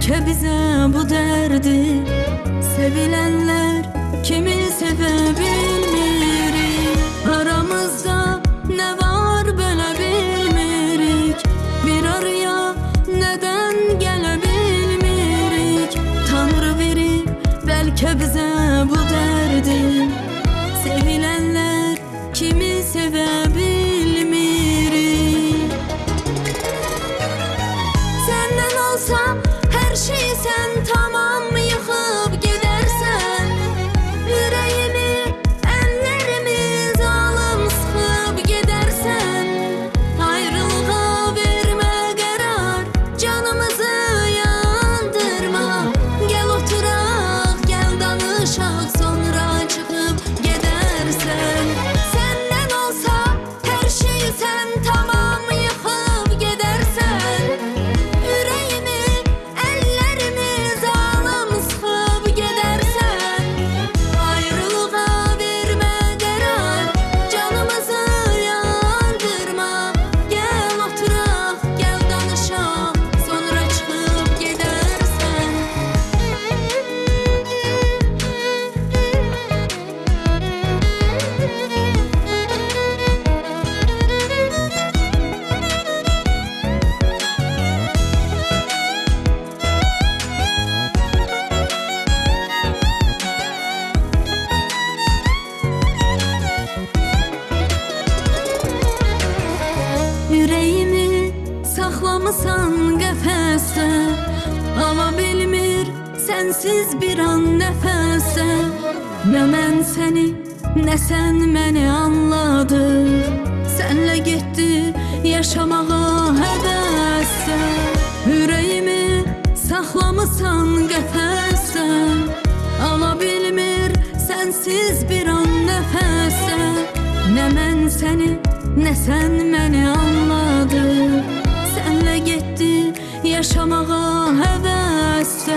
Belki bize bu derdi. Sevilenler kimi sevebilmirik Aramızda ne var böyle bilmirik Bir araya neden gelebilmirik? Tanrı verir belki bize saxlamısan qəfəsdə Ala bilmir sənsiz bir an nəfəsə Nə mən səni, nə sən məni anladıq Sənlə getdi yaşamağa həvəssə Ürəyimi saxlamısan qəfəsdə Ala bilmir sənsiz bir an nəfəsə Nə mən səni, nə sən məni anladın شما قاهه است